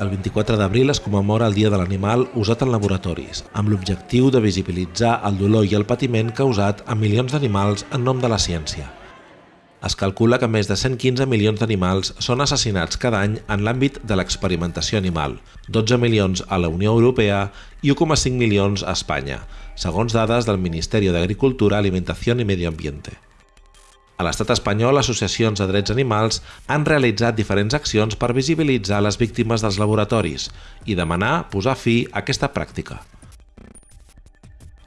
El 24 d'abril es commemora el Dia de l'Animal usat en laboratoris, amb l'objectiu de visibilitzar el dolor i el patiment causat a milions d'animals en nom de la ciència. Es calcula que més de 115 milions d'animals són assassinats cada any en l'àmbit de l'experimentació animal, 12 milions a la Unió Europea i 1,5 milions a Espanya, segons dades del Ministeri d'Agricultura, Alimentació i Medio Ambiente. A l'estat espanyol, associacions de drets animals han realitzat diferents accions per visibilitzar les víctimes dels laboratoris i demanar posar fi a aquesta pràctica.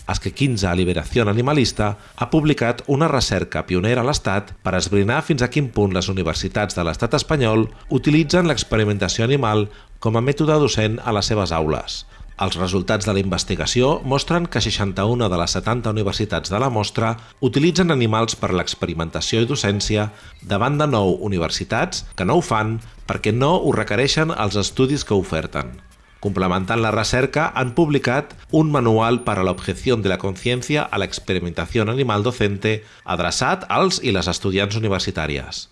Esque 15 Liberació Animalista ha publicat una recerca pionera a l'Estat per esbrinar fins a quin punt les universitats de l'estat espanyol utilitzen l'experimentació animal com a mètode docent a les seves aules, els resultats de la investigació mostren que 61 de les 70 universitats de la mostra utilitzen animals per l'experimentació i docència davant de 9 universitats que no ho fan perquè no ho requereixen els estudis que oferten. Complementant la recerca, han publicat un manual per a l'objecció de la consciència a l'experimentació animal docente adreçat als i les estudiants universitàries.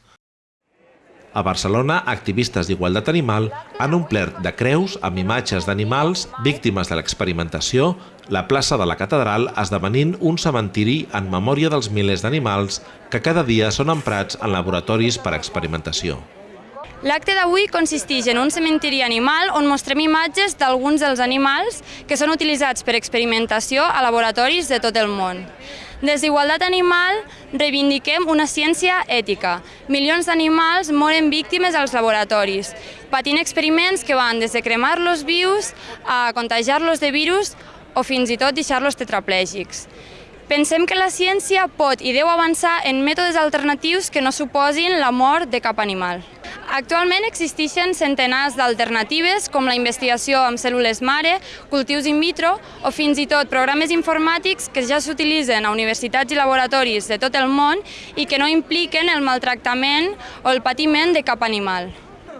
A Barcelona, activistes d'igualtat animal han omplert de creus amb imatges d'animals víctimes de l'experimentació la plaça de la Catedral esdevenint un cementiri en memòria dels milers d'animals que cada dia són emprats en laboratoris per experimentació. L'acte d'avui consisteix en un cementiri animal on mostrem imatges d'alguns dels animals que són utilitzats per experimentació a laboratoris de tot el món. Des d'Igualtat Animal reivindiquem una ciència ètica. Milions d'animals moren víctimes als laboratoris, patint experiments que van des de cremar-los vius a contagiar-los de virus o fins i tot deixar-los tetraplègics. Pensem que la ciència pot i deu avançar en mètodes alternatius que no suposin la mort de cap animal. Actualment existeixen centenars d'alternatives com la investigació amb cèl·lules mare, cultius in vitro o fins i tot programes informàtics que ja s'utilitzen a universitats i laboratoris de tot el món i que no impliquen el maltractament o el patiment de cap animal.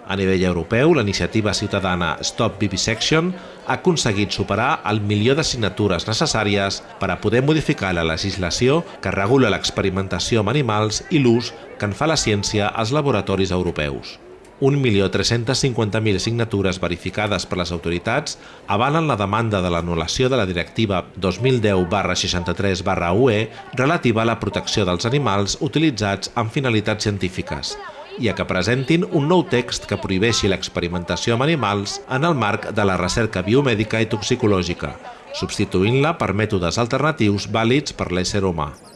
A nivell europeu, la iniciativa ciutadana Stop Vivisection ha aconseguit superar el milió de signatures necessàries per a poder modificar la legislació que regula l'experimentació amb animals i l'ús que en fa la ciència als laboratoris europeus. 1.350.000 signatures verificades per les autoritats avalen la demanda de l'anul·lació de la directiva 2010-63-UE relativa a la protecció dels animals utilitzats amb finalitats científiques, i a que presentin un nou text que prohibeixi l'experimentació amb animals en el marc de la recerca biomèdica i toxicològica, substituint-la per mètodes alternatius vàlids per l'ésser humà.